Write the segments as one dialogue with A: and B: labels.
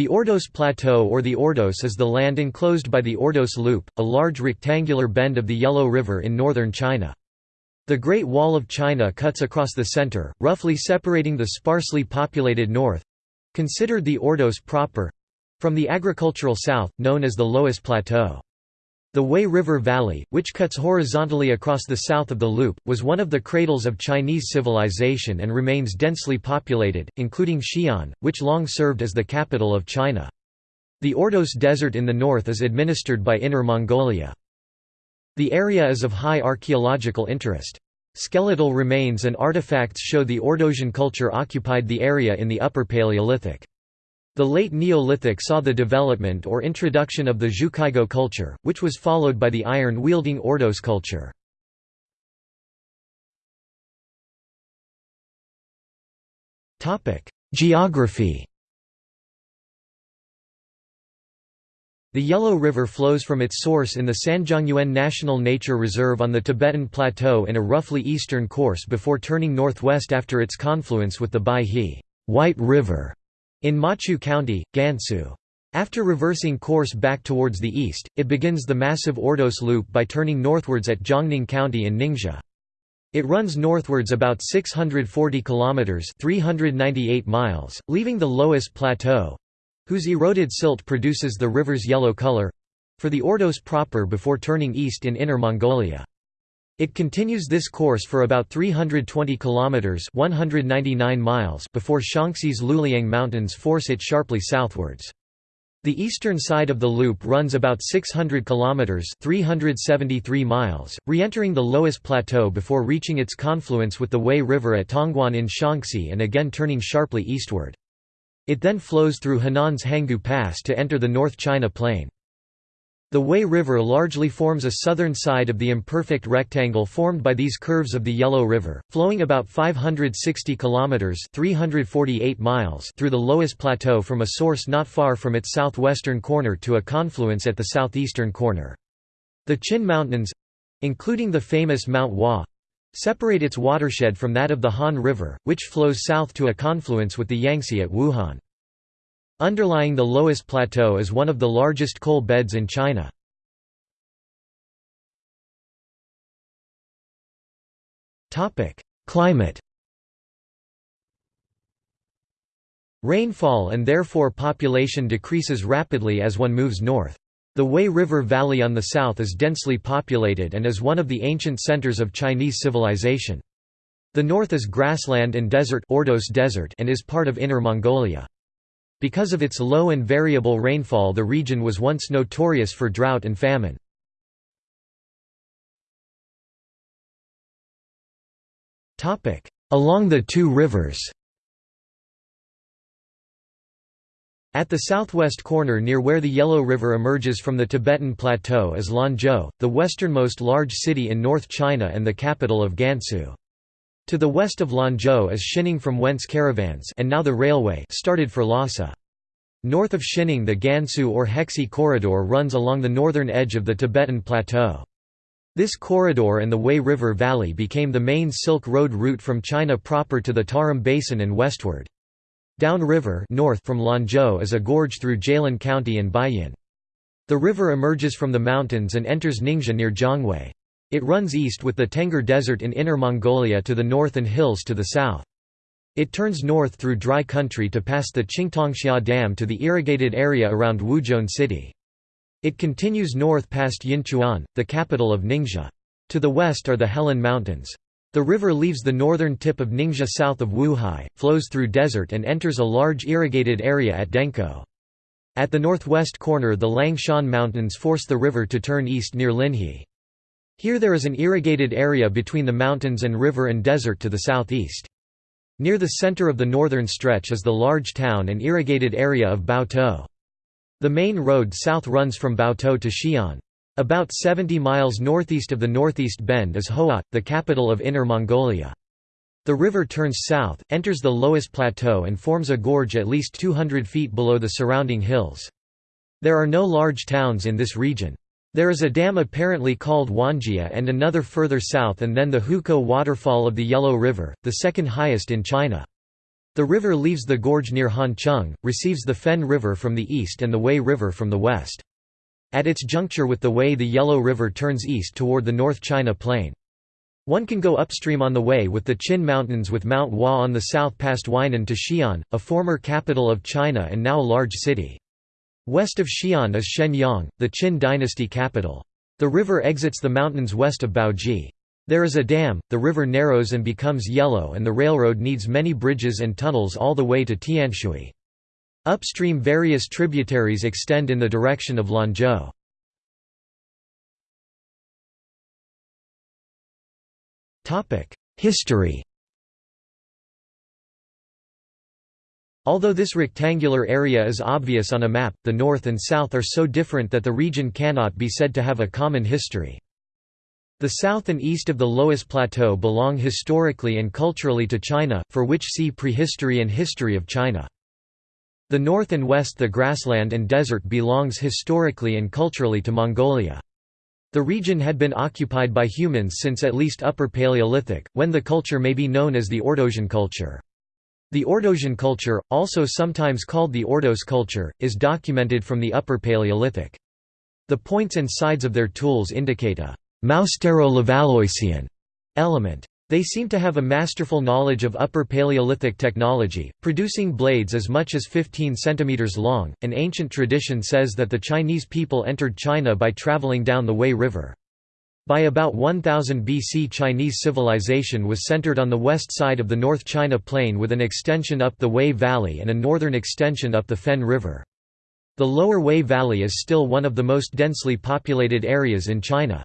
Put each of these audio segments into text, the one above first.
A: The Ordos Plateau or the Ordos is the land enclosed by the Ordos Loop, a large rectangular bend of the Yellow River in northern China. The Great Wall of China cuts across the center, roughly separating the sparsely populated north—considered the Ordos proper—from the agricultural south, known as the Loess Plateau. The Wei River Valley, which cuts horizontally across the south of the loop, was one of the cradles of Chinese civilization and remains densely populated, including Xi'an, which long served as the capital of China. The Ordos Desert in the north is administered by Inner Mongolia. The area is of high archaeological interest. Skeletal remains and artifacts show the Ordosian culture occupied the area in the Upper Paleolithic. The late Neolithic saw the development or introduction of the Zhukaigou culture, which was followed by the iron-wielding Ordos culture. Geography The Yellow River flows from its source in the Sanjiangyuan National Nature Reserve on the Tibetan Plateau in a roughly eastern course before turning northwest after its confluence with the Baihe White River in Maqu County, Gansu. After reversing course back towards the east, it begins the massive Ordos Loop by turning northwards at Zhongning County in Ningxia. It runs northwards about 640 kilometers (398 miles), leaving the Loess Plateau, whose eroded silt produces the river's yellow color, for the Ordos proper before turning east in Inner Mongolia. It continues this course for about 320 kilometers (199 miles) before Shanxi's Luliang Mountains force it sharply southwards. The eastern side of the loop runs about 600 kilometers (373 miles), re-entering the Loess Plateau before reaching its confluence with the Wei River at Tongguan in Shaanxi and again turning sharply eastward. It then flows through Henan's Hangu Pass to enter the North China Plain. The Wei River largely forms a southern side of the imperfect rectangle formed by these curves of the Yellow River, flowing about 560 kilometers (348 miles) through the Loess Plateau from a source not far from its southwestern corner to a confluence at the southeastern corner. The Qin Mountains, including the famous Mount Hua, separate its watershed from that of the Han River, which flows south to a confluence with the Yangtze at Wuhan. Underlying the Loess Plateau is one of the largest coal beds in China. Climate Rainfall and therefore population decreases rapidly as one moves north. The Wei River Valley on the south is densely populated and is one of the ancient centers of Chinese civilization. The north is grassland and desert, Ordos desert and is part of Inner Mongolia. Because of its low and variable rainfall the region was once notorious for drought and famine. Along the two rivers At the southwest corner near where the Yellow River emerges from the Tibetan Plateau is Lanzhou, the westernmost large city in North China and the capital of Gansu. To the west of Lanzhou is Xining from whence caravans and now the railway started for Lhasa. North of Xining the Gansu or Hexi corridor runs along the northern edge of the Tibetan Plateau. This corridor and the Wei River Valley became the main Silk Road route from China proper to the Tarim Basin and westward. Downriver north from Lanzhou is a gorge through Jilin County and Baiyin. The river emerges from the mountains and enters Ningxia near Zhongwei. It runs east with the Tengger Desert in Inner Mongolia to the north and hills to the south. It turns north through dry country to pass the Qingtongxia Dam to the irrigated area around Wuzhong City. It continues north past Yinchuan, the capital of Ningxia. To the west are the Helan Mountains. The river leaves the northern tip of Ningxia south of Wuhai, flows through desert and enters a large irrigated area at Dengkou. At the northwest corner the Langshan Mountains force the river to turn east near Linhe. Here there is an irrigated area between the mountains and river and desert to the southeast. Near the center of the northern stretch is the large town and irrigated area of Baotou. The main road south runs from Baotou to Xi'an. About 70 miles northeast of the northeast bend is Hohhot, the capital of Inner Mongolia. The river turns south, enters the Loess Plateau and forms a gorge at least 200 feet below the surrounding hills. There are no large towns in this region. There is a dam apparently called Wanjia and another further south and then the Hukou waterfall of the Yellow River, the second highest in China. The river leaves the gorge near Hancheng, receives the Fen River from the east and the Wei River from the west. At its juncture with the Wei the Yellow River turns east toward the North China Plain. One can go upstream on the way with the Qin Mountains with Mount Hua on the south past Weinan to Xi'an, a former capital of China and now a large city. West of Xi'an is Xianyang, the Qin dynasty capital. The river exits the mountains west of Baoji. There is a dam, the river narrows and becomes yellow and the railroad needs many bridges and tunnels all the way to Tianshui. Upstream various tributaries extend in the direction of Lanzhou. History Although this rectangular area is obvious on a map, the north and south are so different that the region cannot be said to have a common history. The south and east of the Loess Plateau belong historically and culturally to China, for which see Prehistory and History of China. The north and west the grassland and desert belongs historically and culturally to Mongolia. The region had been occupied by humans since at least Upper Paleolithic, when the culture may be known as the Ordosian culture. The Ordosian culture, also sometimes called the Ordos culture, is documented from the Upper Paleolithic. The points and sides of their tools indicate a Moustero-Levalloisian element. They seem to have a masterful knowledge of Upper Paleolithic technology, producing blades as much as 15 cm long. An ancient tradition says that the Chinese people entered China by traveling down the Wei River. By about 1000 BC Chinese civilization was centered on the west side of the North China Plain with an extension up the Wei Valley and a northern extension up the Fen River. The lower Wei Valley is still one of the most densely populated areas in China.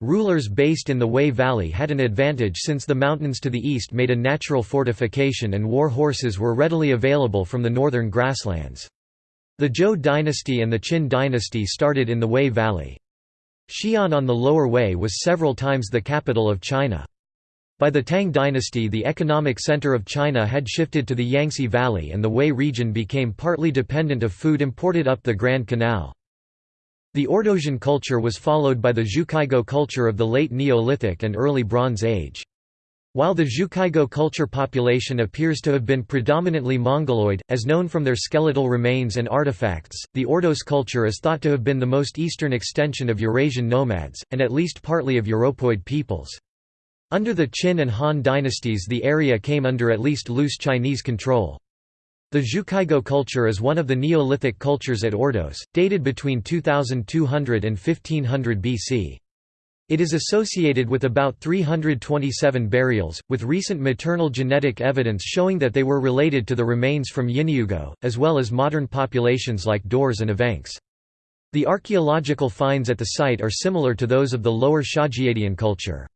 A: Rulers based in the Wei Valley had an advantage since the mountains to the east made a natural fortification and war horses were readily available from the northern grasslands. The Zhou dynasty and the Qin dynasty started in the Wei Valley. Xi'an on the lower Wei was several times the capital of China. By the Tang dynasty the economic center of China had shifted to the Yangtze Valley and the Wei region became partly dependent of food imported up the Grand Canal. The Ordosian culture was followed by the Zhukaigou culture of the late Neolithic and early Bronze Age. While the Zhukaigou culture population appears to have been predominantly Mongoloid, as known from their skeletal remains and artifacts, the Ordos culture is thought to have been the most eastern extension of Eurasian nomads, and at least partly of Europoid peoples. Under the Qin and Han dynasties the area came under at least loose Chinese control. The Zhukaigou culture is one of the Neolithic cultures at Ordos, dated between 2200 and 1500 BC. It is associated with about 327 burials, with recent maternal genetic evidence showing that they were related to the remains from Yinniugou, as well as modern populations like Daurs and Evenks. The archaeological finds at the site are similar to those of the lower Xiajiadian culture.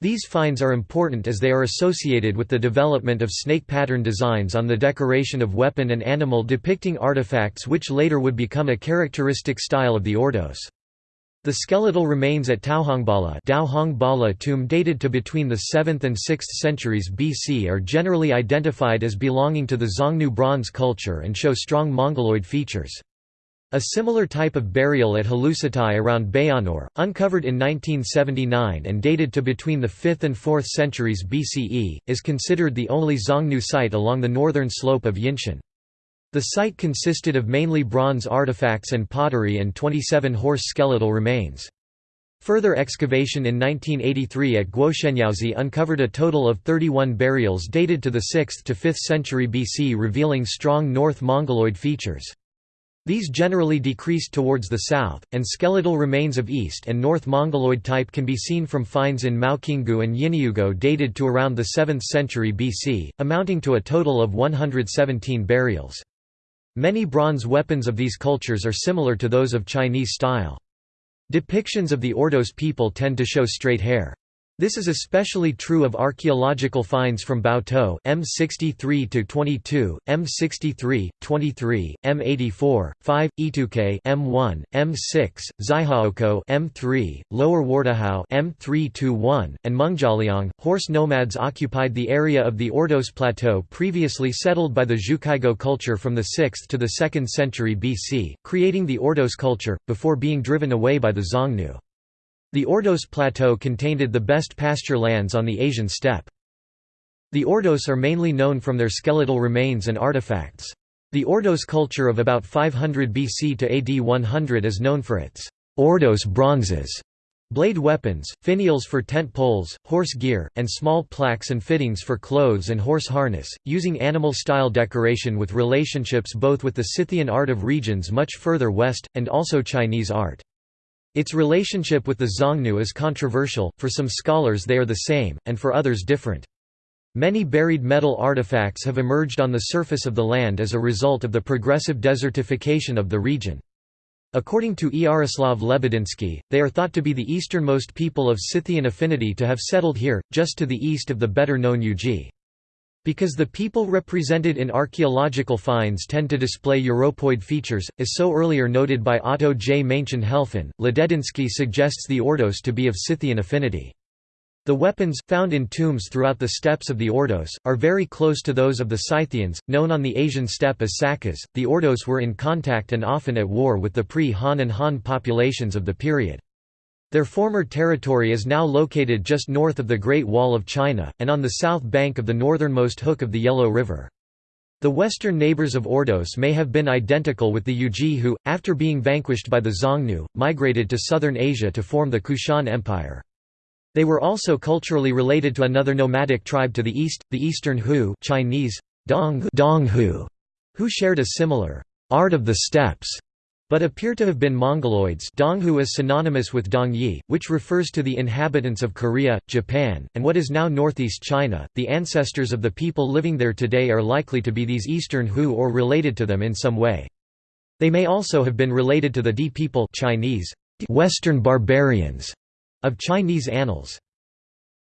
A: These finds are important as they are associated with the development of snake pattern designs on the decoration of weapon and animal depicting artifacts which later would become a characteristic style of the Ordos. The skeletal remains at Taohongbala tomb dated to between the 7th and 6th centuries BC are generally identified as belonging to the Xiongnu bronze culture and show strong Mongoloid features. A similar type of burial at Halusatai around Bayannur, uncovered in 1979 and dated to between the 5th and 4th centuries BCE, is considered the only Xiongnu site along the northern slope of Yinshan. The site consisted of mainly bronze artifacts and pottery and 27 horse skeletal remains. Further excavation in 1983 at Guoshenyaozi uncovered a total of 31 burials dated to the 6th to 5th century BC revealing strong North Mongoloid features. These generally decreased towards the south, and skeletal remains of East and North Mongoloid type can be seen from finds in Maoqinggou and Yinniugou dated to around the 7th century BC, amounting to a total of 117 burials. Many bronze weapons of these cultures are similar to those of Chinese style. Depictions of the Ordos people tend to show straight hair. This is especially true of archaeological finds from Baotou M63-22, M63, 23, M84, 5, Ituke M1, M6, Zaihaoko M3, Lower Wardahao M321, and Mengjialiang. Horse nomads occupied the area of the Ordos Plateau previously settled by the Zhukaigou culture from the 6th to the 2nd century BC, creating the Ordos culture, before being driven away by the Xiongnu. The Ordos Plateau contained the best pasture lands on the Asian steppe. The Ordos are mainly known from their skeletal remains and artifacts. The Ordos culture of about 500 BC to AD 100 is known for its Ordos bronzes, blade weapons, finials for tent poles, horse gear, and small plaques and fittings for clothes and horse harness, using animal-style decoration with relationships both with the Scythian art of regions much further west, and also Chinese art. Its relationship with the Xiongnu is controversial, for some scholars they are the same, and for others different. Many buried metal artifacts have emerged on the surface of the land as a result of the progressive desertification of the region. According to Iaroslav Lebedinsky, they are thought to be the easternmost people of Scythian affinity to have settled here, just to the east of the better-known Yuezhi. Because the people represented in archaeological finds tend to display Europoid features, as so earlier noted by Otto J. Maenchen Helfen, Lebedinsky suggests the Ordos to be of Scythian affinity. The weapons, found in tombs throughout the steppes of the Ordos, are very close to those of the Scythians, known on the Asian steppe as Sakas. The Ordos were in contact and often at war with the pre-Han and Han populations of the period. Their former territory is now located just north of the Great Wall of China, and on the south bank of the northernmost hook of the Yellow River. The western neighbors of Ordos may have been identical with the Yuezhi who, after being vanquished by the Xiongnu, migrated to southern Asia to form the Kushan Empire. They were also culturally related to another nomadic tribe to the east, the Eastern Hu Chinese, Dong, Dong Hu, who shared a similar art of the steppes, but appear to have been Mongoloids Donghu is synonymous with Dongyi, which refers to the inhabitants of Korea, Japan, and what is now northeast China. The ancestors of the people living there today are likely to be these Eastern Hu or related to them in some way. They may also have been related to the Di people Chinese, Western barbarians, of Chinese annals.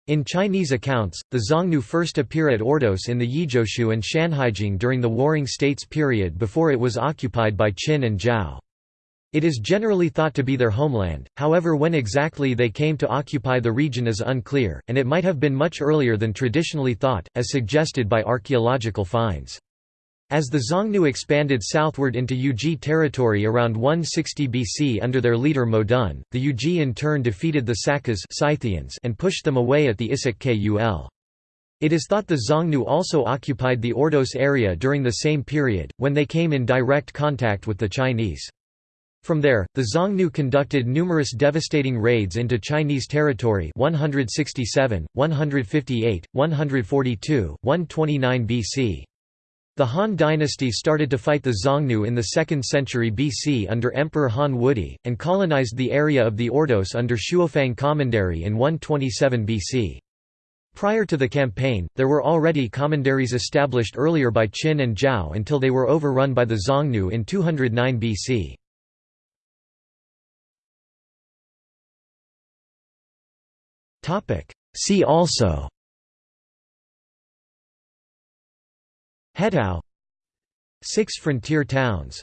A: In Chinese accounts, the Xiongnu first appear at Ordos in the Yizhou and Shanhaijing during the Warring States period before it was occupied by Qin and Zhao. It is generally thought to be their homeland, however when exactly they came to occupy the region is unclear, and it might have been much earlier than traditionally thought, as suggested by archaeological finds. As the Xiongnu expanded southward into Yuezhi territory around 160 BC under their leader Modun, the Yuezhi in turn defeated the Sakas Scythians and pushed them away at the Issyk Kul. It is thought the Xiongnu also occupied the Ordos area during the same period, when they came in direct contact with the Chinese. From there, the Xiongnu conducted numerous devastating raids into Chinese territory 167, 158, 142, 129 BC. The Han dynasty started to fight the Xiongnu in the 2nd century BC under Emperor Han Wudi, and colonized the area of the Ordos under Shuofang Commandery in 127 BC. Prior to the campaign, there were already commanderies established earlier by Qin and Zhao until they were overrun by the Xiongnu in 209 BC. See also Hetao Six frontier towns